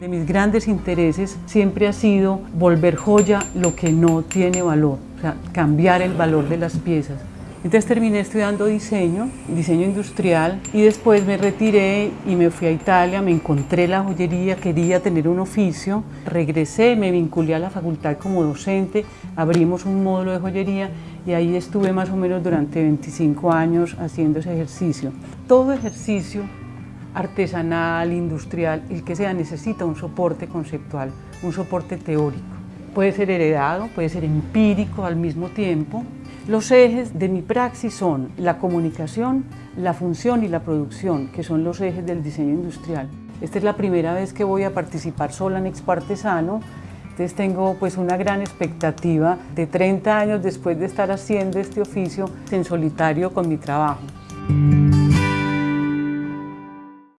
De mis grandes intereses siempre ha sido volver joya lo que no tiene valor, o sea, cambiar el valor de las piezas. Entonces terminé estudiando diseño, diseño industrial y después me retiré y me fui a Italia, me encontré la joyería, quería tener un oficio, regresé, me vinculé a la facultad como docente, abrimos un módulo de joyería y ahí estuve más o menos durante 25 años haciendo ese ejercicio. Todo ejercicio artesanal, industrial, el que sea, necesita un soporte conceptual, un soporte teórico. Puede ser heredado, puede ser empírico al mismo tiempo. Los ejes de mi praxis son la comunicación, la función y la producción, que son los ejes del diseño industrial. Esta es la primera vez que voy a participar sola en Expartesano, entonces tengo pues una gran expectativa de 30 años después de estar haciendo este oficio en solitario con mi trabajo.